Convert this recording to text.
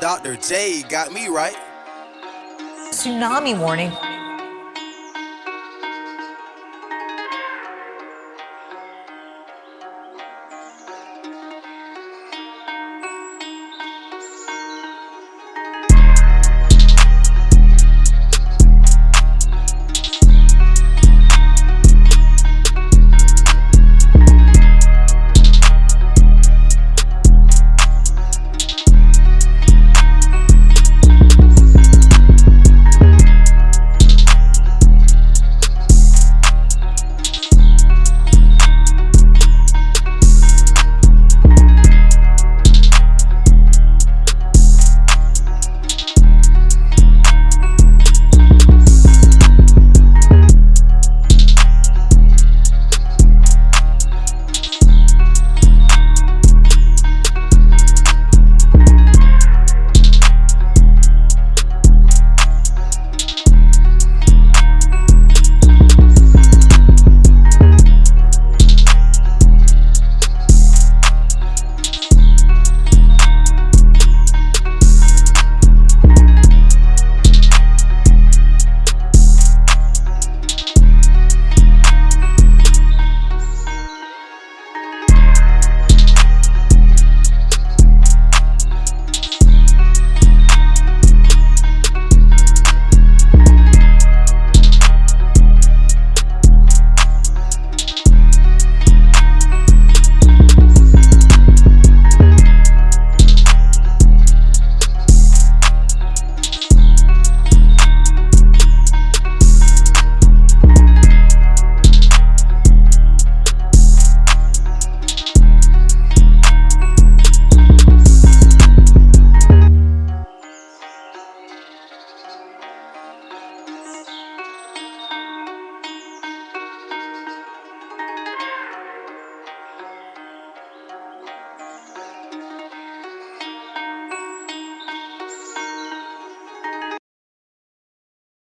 Dr. J got me right. Tsunami warning